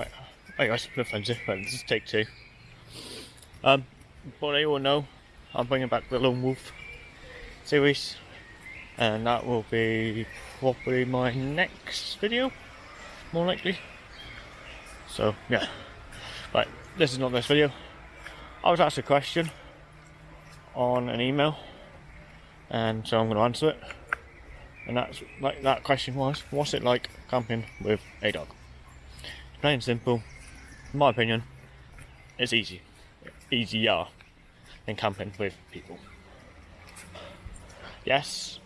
Right. Hey guys, no friends This is take two. Um, but you all know, I'm bringing back the Lone Wolf series, and that will be probably my next video, more likely. So yeah, right. This is not this video. I was asked a question on an email, and so I'm going to answer it. And that's like that question was, what's it like camping with a dog? Plain and simple, in my opinion, it's easy. Easier than camping with people. Yes,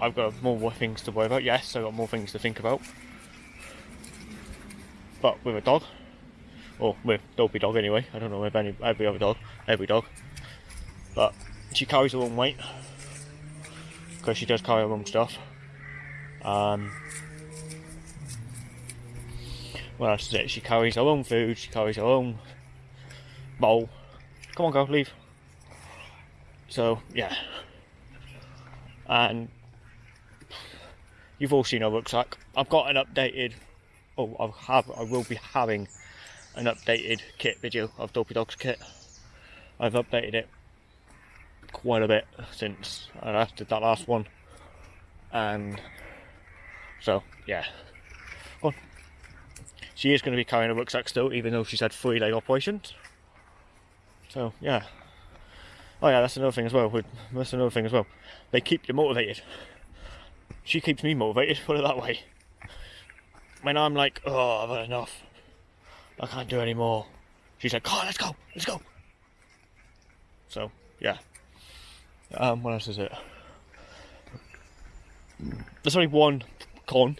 I've got more things to worry about. Yes, I've got more things to think about. But with a dog, or with Dopey Dog anyway, I don't know with any every other dog, every dog. But she carries her own weight because she does carry her own stuff. Um, well, that's it. She carries her own food. She carries her own bowl. Come on, go leave. So yeah, and you've all seen her rucksack. I've got an updated. Oh, I have. I will be having an updated kit video of Dopey Dog's kit. I've updated it quite a bit since I did that last one, and so yeah. Well, she is going to be carrying a rucksack still, even though she's had three leg operations. So, yeah. Oh yeah, that's another thing as well. That's another thing as well. They keep you motivated. She keeps me motivated, put it that way. When I'm like, oh, I've had enough. I can't do any more. She's like, oh, let's go, let's go. So, yeah. Um, what else is it? There's only one con,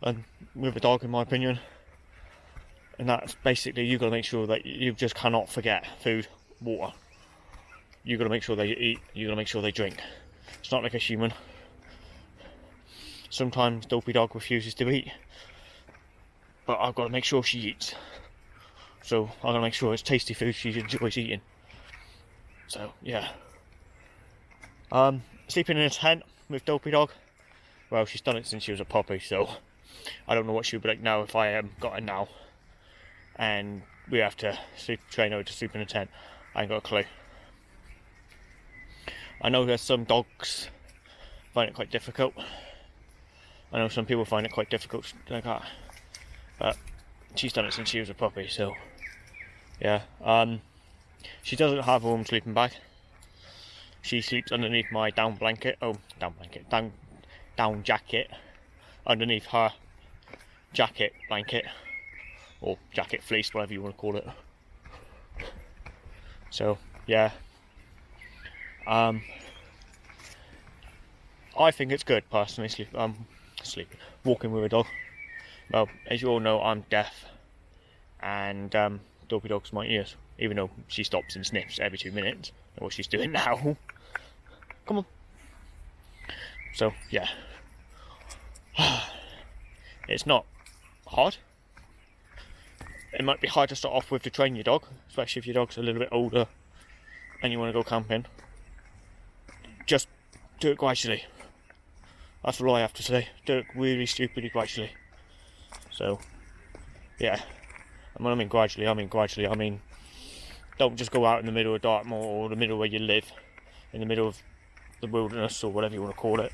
and with a dog, in my opinion, and that's basically you've got to make sure that you just cannot forget food, water. You've got to make sure they eat, you've got to make sure they drink. It's not like a human. Sometimes Dopey Dog refuses to eat, but I've got to make sure she eats. So I've got to make sure it's tasty food she enjoys eating. So, yeah. Um, sleeping in a tent with Dopey Dog. Well, she's done it since she was a puppy, so I don't know what she would be like now if I um, got her now and we have to sleep, train her to sleep in a tent. I ain't got a clue. I know there's some dogs find it quite difficult. I know some people find it quite difficult like that. But she's done it since she was a puppy, so yeah. Um, she doesn't have a warm sleeping bag. She sleeps underneath my down blanket. Oh, down blanket, down down jacket, underneath her jacket blanket or jacket fleece, whatever you want to call it. So yeah, um, I think it's good personally. Sleep, um, sleeping, walking with a dog. Well, as you all know, I'm deaf, and um, Dopey Dog's my ears. Even though she stops and sniffs every two minutes, what she's doing now. Come on. So yeah, it's not hard it might be hard to start off with to train your dog, especially if your dog's a little bit older and you want to go camping. Just do it gradually. That's all I have to say. Do it really stupidly gradually. So, yeah. And when I mean gradually, I mean gradually, I mean don't just go out in the middle of Dartmoor or the middle where you live, in the middle of the wilderness or whatever you want to call it,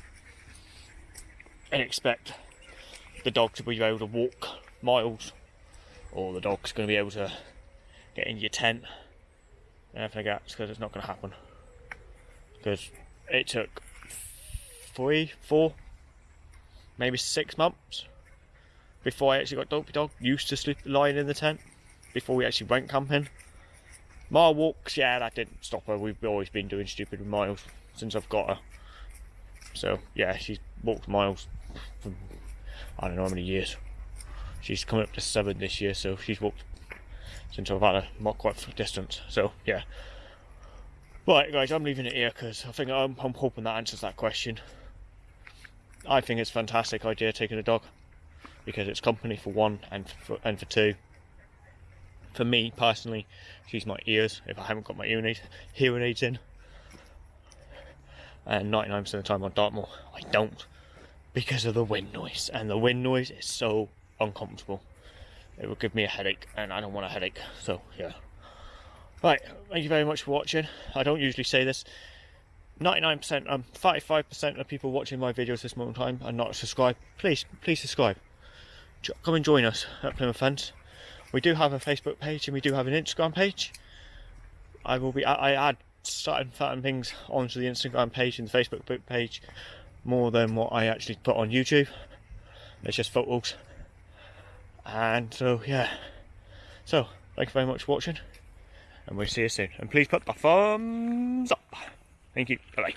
and expect the dog to be able to walk miles or the dog's going to be able to get in your tent and everything like that because it's not going to happen because it took three, four, maybe six months before I actually got Dopey Dog used to sleep lying in the tent before we actually went camping. Mile walks, yeah, that didn't stop her. We've always been doing stupid miles since I've got her. So yeah, she's walked miles from I don't know how many years. She's coming up to seven this year, so she's walked since I've had not quite distance. So yeah. Right, guys, I'm leaving it here because I think I'm, I'm hoping that answers that question. I think it's a fantastic idea taking a dog because it's company for one and for, and for two. For me personally, she's my ears if I haven't got my hearing aids, hearing aids in. And 99% of the time on Dartmoor, I don't because of the wind noise. And the wind noise is so uncomfortable. it will give me a headache, and I don't want a headache. So yeah. Right, thank you very much for watching. I don't usually say this. 99%, um, 55% of people watching my videos this moment in time are not subscribed. Please, please subscribe. Come and join us at Plymouth Fence. We do have a Facebook page and we do have an Instagram page. I will be, I, I add certain, certain things onto the Instagram page and the Facebook page more than what I actually put on YouTube. It's just photos. And so, yeah. So, thank you very much for watching and we'll see you soon. And please put the thumbs up. Thank you. Bye bye.